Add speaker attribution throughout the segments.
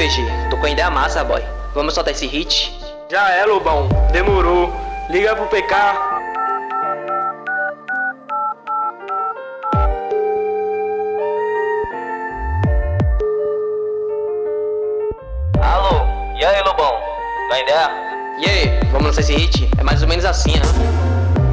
Speaker 1: VG, tô com a ideia massa, boy. Vamos soltar esse hit?
Speaker 2: Já é, Lobão, demorou. Liga pro PK.
Speaker 1: Alô, e aí, Lobão? Dá ideia? E aí, vamos lançar esse hit? É mais ou menos assim, né?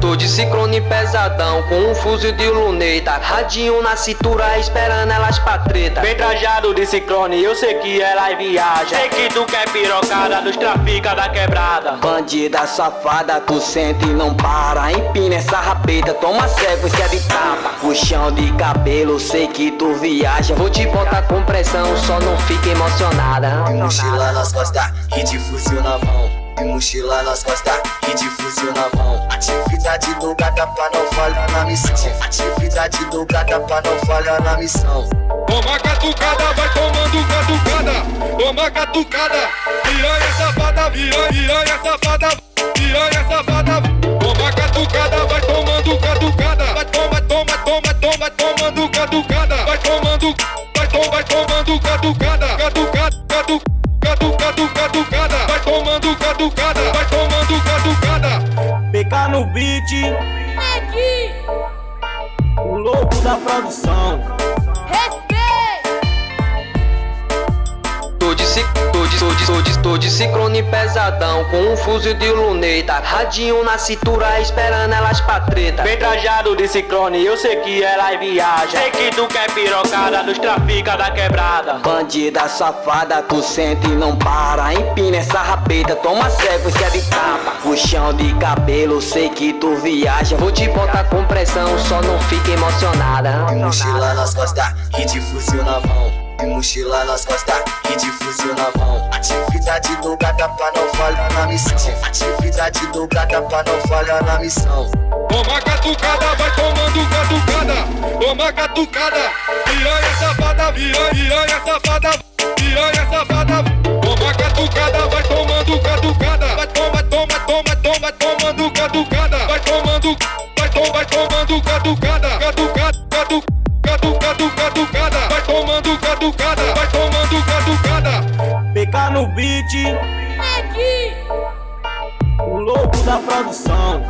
Speaker 1: Tô de ciclone pesadão, com um fuzil de luneta. Radinho na cintura, esperando elas pra treta.
Speaker 2: Bem trajado de ciclone, eu sei que ela viaja Sei que tu quer pirocada, dos trafica da quebrada.
Speaker 3: Bandida safada, tu sente e não para. Empina essa rapeta, toma sequência de tapa. Puxão de cabelo, sei que tu viaja.
Speaker 1: Vou te botar com pressão, só não fica emocionada.
Speaker 3: Mochila nas costas, e de fuzil na mão e mochila nas costas e de fuzil na mão. Atividade do gata pra não falhar na missão. Atividade do gata pra não falhar na missão.
Speaker 4: Toma catucada, vai tomando catucada. Toma catucada. Piranha safada, piranha, safada. Piranha safada. Toma catucada, vai tomando catucada. Vai toma, toma, toma, toma, tomando catucada. Vai tomando, vai, vai tomando Catucada, catucada tomando caducada.
Speaker 2: PK no beat, o louco da produção.
Speaker 1: Tô de, tô de, tô de, tô de, tô de ciclone pesadão Com um fuzil de luneta. Radinho na cintura esperando elas pra treta.
Speaker 2: Bem trajado de ciclone, eu sei que ela viaja Sei que tu quer pirocada, dos trafica da quebrada.
Speaker 3: Bandida safada, tu sente e não para. Empina essa rapeta, toma sequência de tapa. Puxão de cabelo, sei que tu viaja.
Speaker 1: Vou te botar com pressão, só não fica emocionada.
Speaker 3: E mochila nas costas e de fuzil na mão e mochila nas costas e de fuzil na mão. Atividade do gata pra não falhar na missão. Atividade do gata pra não falhar na missão.
Speaker 4: Toma catucada, vai tomando catucada. Toma catucada. Piranha safada, piranha, safada. Piranha safada. Toma catucada, vai tomando catucada. Vai toma, toma, toma, toma, tomando catucada. Vai tomando, vai, tom, vai tomando Catucada, catucada
Speaker 2: PK no beat. Aqui. O louco da produção.